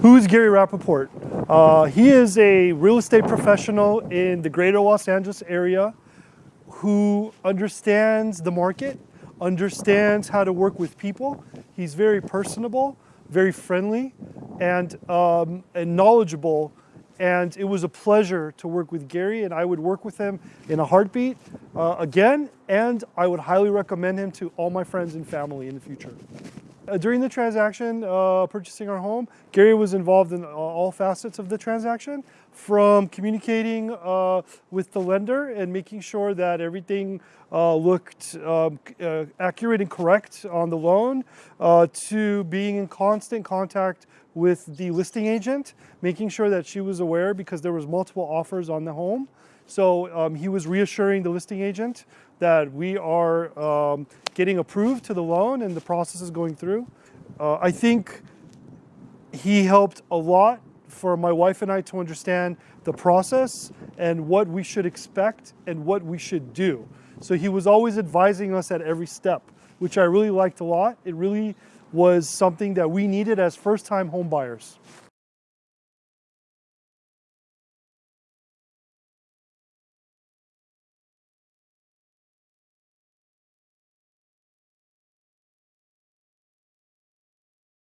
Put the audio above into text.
Who's Gary Rappaport? Uh, he is a real estate professional in the greater Los Angeles area who understands the market, understands how to work with people. He's very personable, very friendly, and, um, and knowledgeable. And it was a pleasure to work with Gary, and I would work with him in a heartbeat uh, again, and I would highly recommend him to all my friends and family in the future. Uh, during the transaction, uh, purchasing our home, Gary was involved in uh, all facets of the transaction, from communicating uh, with the lender and making sure that everything uh, looked um, uh, accurate and correct on the loan, to being in constant contact with the listing agent, making sure that she was aware because there was multiple offers on the home. So um, he was reassuring the listing agent that we are um, getting approved to the loan and the process is going through. Uh, I think he helped a lot for my wife and I to understand the process and what we should expect and what we should do. So he was always advising us at every step, which I really liked a lot. It really was something that we needed as first-time home buyers.